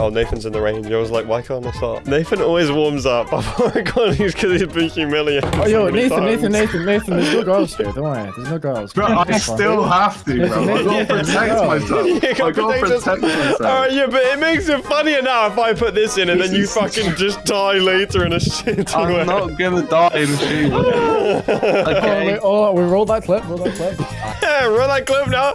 Oh, Nathan's in the range. I was like, why can't I start? Nathan always warms up before recordings because he's been humiliated. Oh, yo, so many Nathan, Nathan. Nathan, Nathan, there's no girls here. Don't worry. There's no girls. Bro, I still have to, bro. I gotta protect myself. You I gotta gotta protect protect myself. Alright, yeah, but it makes it funnier now if I put this in and then you fucking just die later in a shit I'm way. not gonna die in a shoot. Oh, Okay. wait, oh, we rolled that clip. Roll that clip. Yeah, run that clip now.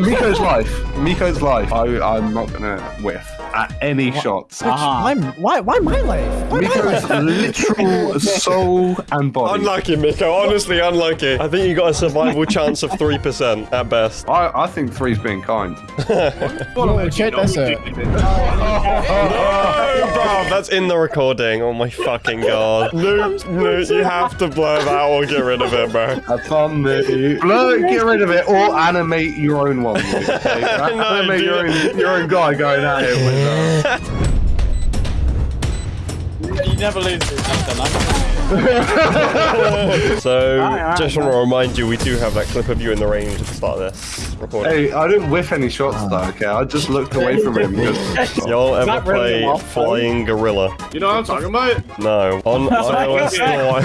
Miko's life. Miko's life. I, I'm not gonna whiff at any shots. Why, ah. why, why my life? Why my Miko's life? literal soul and body. Unlucky, Miko. Honestly, unlucky. I think you got a survival chance of 3% at best. I, I think three's being kind. Oh, check this out. No, bro, that's in the recording. Oh my fucking god. No, no, you have to blur that or get rid of it, bro. That's on me. Blur, it, get rid of it, or animate your own one. Luke, Okay? No, animate your dude. own, your own guy going at it with uh, You never lose to Nathan. So, just want to remind you, we do have that clip of you in the range at the start of this recording. Hey, I didn't whiff any shots ah. though, okay? I just looked away from him because Y'all ever that really play well? Flying Gorilla? You know what I'm talking about? No. On iOS no.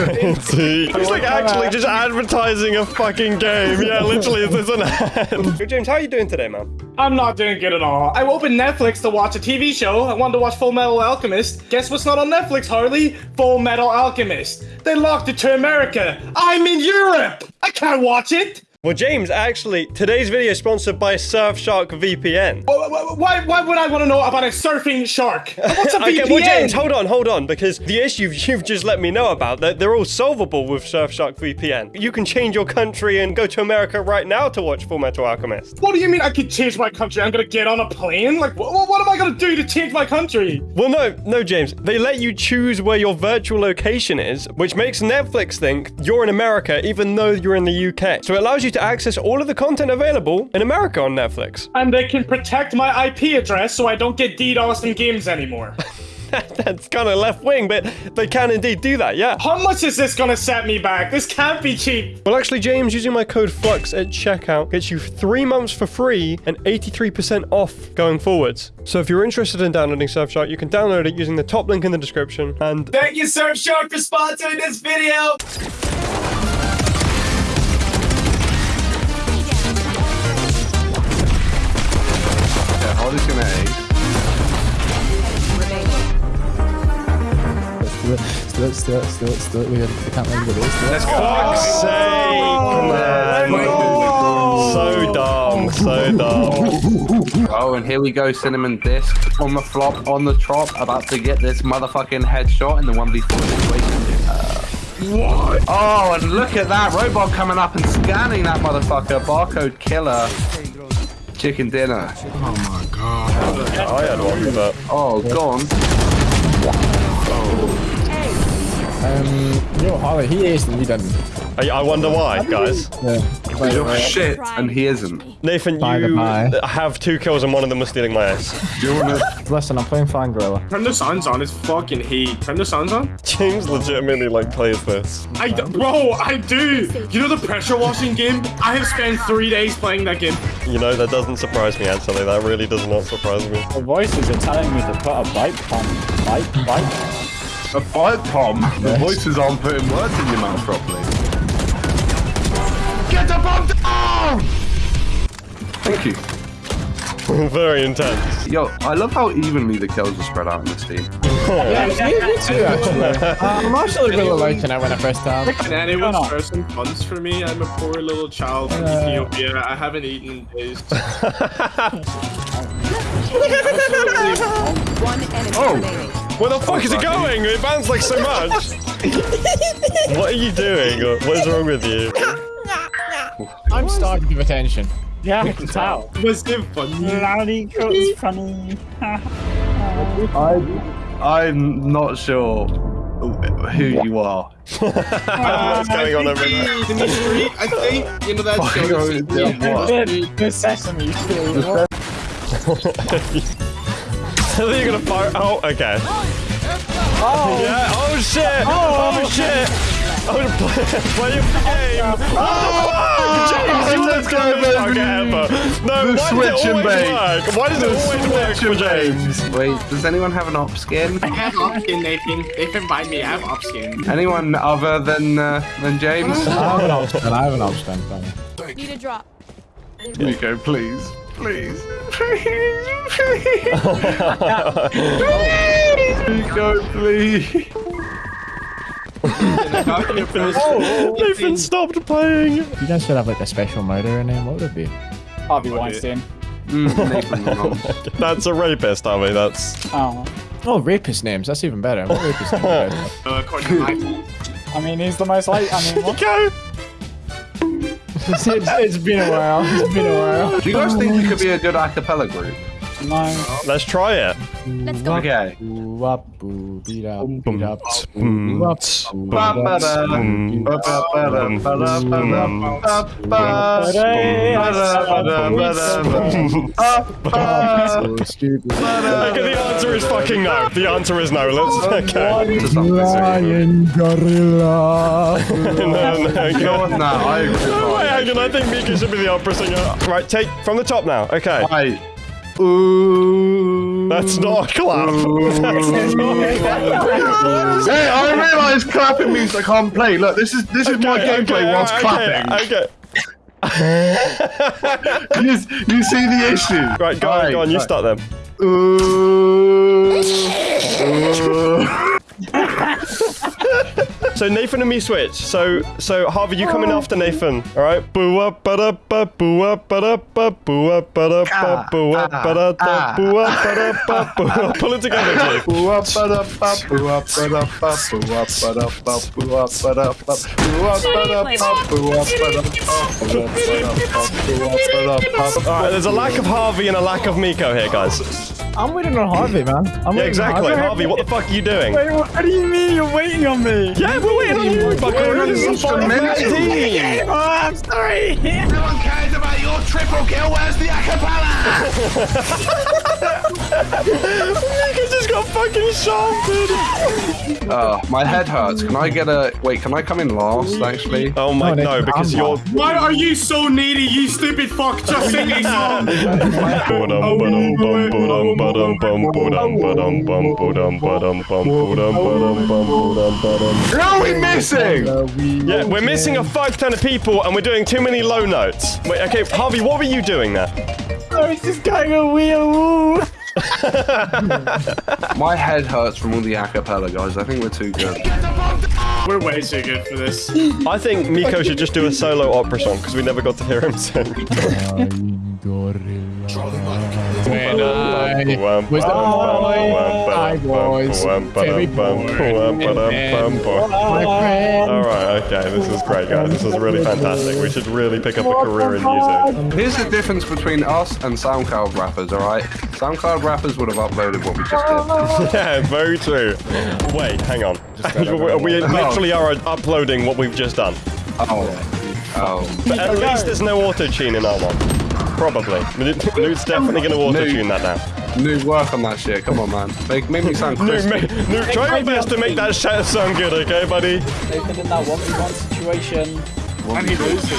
He's like actually just advertising a fucking game. Yeah, literally, it's an ad. Hey, James, how are you doing today, man? I'm not doing good at all. I opened Netflix to watch a TV show. I wanted to watch Full Metal Alchemist. Guess what's not on Netflix, Harley? Full Metal Alchemist. They locked it to America. I'm in Europe. I can't watch it. Well, James, actually, today's video is sponsored by Surfshark VPN. Why, why, would I want to know about a surfing shark? What's a Okay, VPN? well, James, hold on, hold on, because the issues you've just let me know about, they're, they're all solvable with Surfshark VPN. You can change your country and go to America right now to watch Full Metal Alchemist. What do you mean I could change my country? I'm gonna get on a plane? Like, what, what am I gonna do to change my country? Well, no, no, James. They let you choose where your virtual location is, which makes Netflix think you're in America even though you're in the UK. So it allows you to access all of the content available in America on Netflix. And they can protect my IP address so I don't get DDoS in games anymore. That's kind of left wing, but they can indeed do that, yeah. How much is this gonna set me back? This can't be cheap. Well, actually, James, using my code FLUX at checkout gets you three months for free and 83% off going forwards. So if you're interested in downloading Surfshark, you can download it using the top link in the description. And Thank you, Surfshark, for sponsoring this video. It, let's do it, let's do it, let's do it. We, we can't let anybody else do it. Let's fuck's sake, man. So dumb, so dumb. Oh, and here we go, Cinnamon Disc on the flop, on the trop, about to get this motherfucking headshot in the 1v4 situation. Uh, what? Oh, and look at that robot coming up and scanning that motherfucker. Barcode killer. Chicken dinner. Oh my god. I had one, but Oh, gone. Um, yo, Harley, he aced and we didn't. I, I wonder why, guys. Yeah. By the You're way, shit, and he isn't. Nathan, By the you by. have two kills and one of them was stealing my ass. Do you wanna... listen, I'm playing Flying Gorilla. Turn the sounds on. It's fucking heat. Turn the sounds on. James legitimately like plays this. I d- bro, I do. You know the pressure washing game? I have spent three days playing that game. You know, that doesn't surprise me, actually. That really does not surprise me. The voices are telling me to put a bike on. Bite, bite. A bite, Tom. The voices aren't putting words in your mouth properly. Get the bomb down! Thank you. Very intense. Yo, I love how evenly the kills are spread out in this team. Yeah, me, me too, actually. Uh, I'm actually really liking it when I first time. Can anyone Come on. some funds for me? I'm a poor little child from Uh. Ethiopia. I haven't eaten in days. Oh. Where the fuck is it going? It bounds like so much. what are you doing? What is wrong with you? I'm starting to give attention. Yeah, I can tell. Was it funny? Rowdy it's funny. I'm not sure who you are. What's uh, going on over there? In the street, I think. You know that show. the yeah. The, the Sesame Street. I think you're gonna fire. Oh, okay. Oh. Yeah. Oh shit. Oh, oh shit. Oh, play, play of the game. Oh, James, you let's let's go, go, baby. ever. No, The why switch does it and always bait. work? Why does it always work for James? Wait, does anyone have an op skin? I have opskin, Nathan. Nathan, buy me. I have opskin. Anyone other than uh, than James? I have an option. I have an option. Tony. Need a drop. Nico, please. Please. please. Please. Nico, please. Nathan stopped playing. You guys should have like a special murderer name. What would it be? Harvey Weinstein. Mm, Nathan That's a rapist, Harvey. That's. Oh. Oh, rapist names. That's even better. What rapist names? are there? Uh, according to my I mean, he's the most like. I mean, what? Go. it's, it's, it's been a while. It's been a while. Do you guys think you could be a good a cappella group? No. Let's try it. Let's go. Okay. Boo up, boo beat up, beat up, boom, boo up, boo up, so stupid. Okay, the answer is fucking no. The answer is no. Let's. Okay. Lion gorilla. No, no, no, You know what? No, I. No, wait, hang on. I think Mika should be the opera singer. Right, take from the top now. Okay. Right. Ooh. That's not a clap. That's not a clap. Hey, I realise clapping means I can't play. Look, this is this is my gameplay okay, whilst alright, clapping. Okay. okay. you, you see the issue. Right, go on, go on. You start them. Ooh. Ooh. So Nathan and me switch. So so Harvey, you coming after Nathan. All right. Boo ba da ba, boo ba da ba, boo ba da ba, boo ba da da, boo ba da ba, boo. Pull it together, Jake. Boo ba da ba, boo ba da ba, boo ba da ba, boo ba da ba, boo ba da ba, boo ba da ba, boo up, ba da ba, boo up, ba da ba. All right. There's a lack of Harvey and a lack of Miko here, guys. I'm waiting on Harvey, man. I'm Yeah, exactly. on Harvey, what the fuck are you doing? Wait, what do you mean you're waiting on me? Yeah, we're waiting on you, Buckaroo. This is a team. Oh, I'm sorry. No one cares about triple kill. Where's the acapella? Mika just got fucking shafted. Oh, uh, my head hurts. Can I get a wait? Can I come in last? Actually. Oh my oh, No, no, Nathan, because you're. Why are you so needy, you stupid fuck? Just sing a song. Who are we missing? Yeah, we're missing a fuck ton of people and we're doing too many low notes. Wait, okay, Harvey, what were you doing there? I was just going a wheel. My head hurts from all the acapella guys. I think we're too good. We're way too good for this. I think Miko should just do a solo opera song because we never got to hear him sing. Lion gorilla. When I Wham, was a bum, bum, boy, bum, I bum, was bum, very bored. bum, bum, And bum, bum. My friend. All right, okay, this is great, guys. This is really fantastic. We should really pick up a career in music. Here's the difference between us and SoundCloud rappers, alright? SoundCloud rappers would have uploaded what we just did. Yeah, very true. Wait, hang on. we we literally are uploading what we've just done. Oh. Oh. But at least there's no auto tune in our one. Probably. Nude's definitely going to auto tune that now. New work on that shit. Come on, man. Make, make me sound Nude, crispy. Nude, try your best to make that shit sound good, okay, buddy? Nathan in that 1v1 situation. And he loses.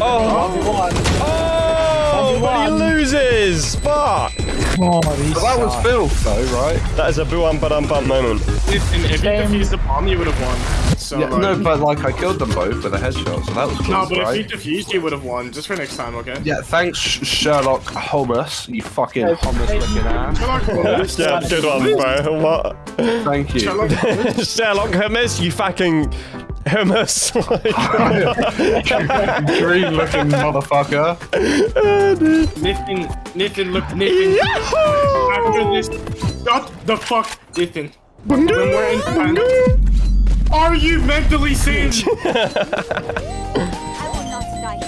Oh, 1v1. oh, but he loses. Fuck. God, he's But that was filth, though, right? That is a boo ba dum bum moment. If, and if you defused the bomb, you would have won. So, Yeah, like- no, but like I killed them both with a headshot, so that was close, No, but right? if you defused, you would have won. Just for next time, okay? Yeah, thanks, Sherlock Holmes. You fucking hummus looking ass. Sherlock Holmes. Yeah, good one, bro. What? Thank you. Sherlock Holmes. Sherlock Hummus, you fucking hummus. Green looking motherfucker. Nathan, Nathan, look, Nathan. After this, shut the fuck, Nathan. When we're in panic, are you mentally sane? I will not die.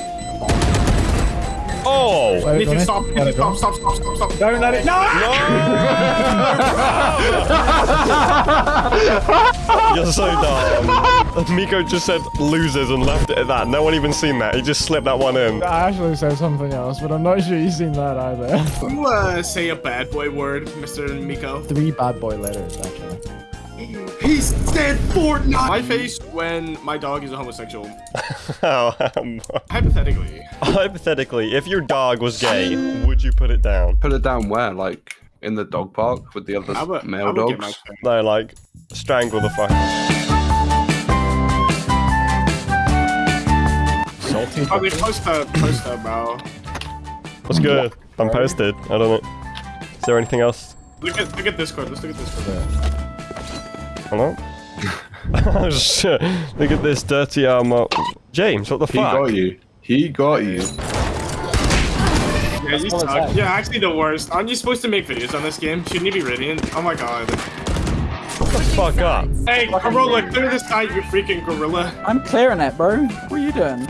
oh! Let it Nathan, stop. Nathan, stop, stop, stop, stop, stop. Don't let it. No! You're so dumb. Miko just said losers and left it at that. No one even seen that. He just slipped that one in. I actually said something else, but I'm not sure you've seen that either. You uh, say a bad boy word, Mr. Miko. Three bad boy letters, actually. He said Fortnite. My face when my dog is a homosexual. Oh, um, Hypothetically. hypothetically, if your dog was gay, would you put it down? Put it down where? Like in the dog park with the other I would, male I would get my dogs? No, like, strangle the fuck. Salty. Oh, they post that, post that, bro. What's good? I'm posted. I don't know. Is there anything else? Look at look at Discord. Let's look at Discord. Hello? oh shit. Look at this dirty armor. James, what the He fuck? He got you. He got you. Yeah, you suck. Yeah, actually the worst. Aren't you supposed to make videos on this game? Shouldn't you be radiant? Oh my god. Shut the fuck up. Hey, Gorilla, clear this side, you freaking gorilla. I'm clearing it, bro. What are you doing?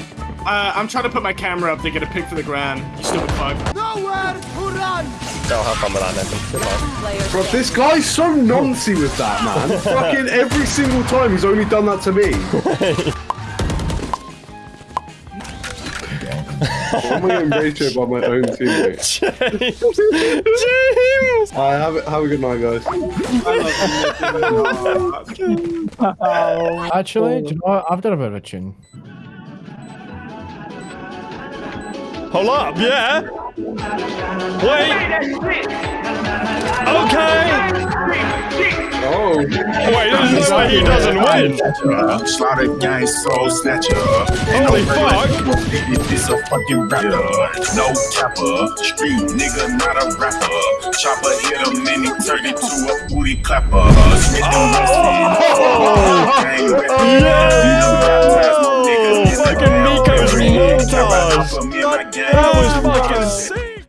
Uh, I'm trying to put my camera up to get a pic for the gram. You stupid fuck. Go have fun with that, Nathan. Bro, this guy's so noncy with that, man. Fucking every single time he's only done that to me. I'm getting rated by my own teammate. James! James! Alright, have, a- have a good night, guys. I love you, Actually, do you know what? I've done a bit of a tune. Hold up, yeah? Wait! Okay! Oh, Wait, there's no way he doesn't uh, win! Uh, Slaughter gang soul snatcher. Holy fuck! This a fucking rapper. No capper. Street nigga, not a rapper. Chopper hit him and he turned into a booty clapper. Wesson. Oh. Yeah! Fucking montage! That was fucking sick!